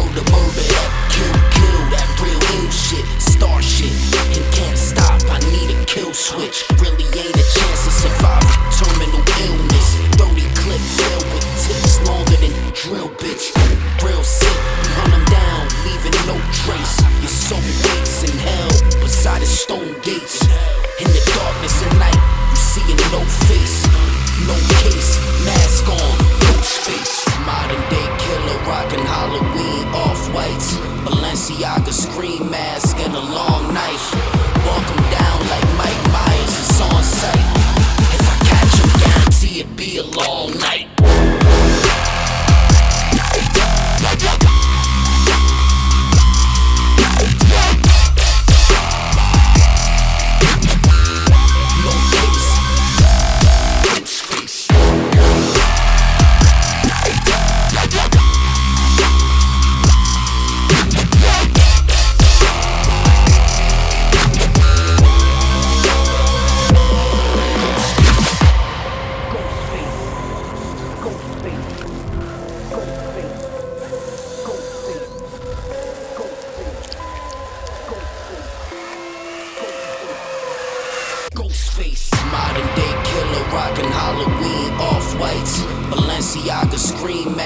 Load the motor up, kill, kill that real new shit, star shit. And can't stop, I need a kill switch. Really ain't a chance to survive terminal illness. 30 clip filled with tips longer than drill, bitch. Real sick, we hunt them down, leaving no trace. Your soul waits in hell, beside the stone gates. In the darkness at night, you seeing no face, no case, mask on, ghost face, modern. Balenciaga scream mask and a long knife. Modern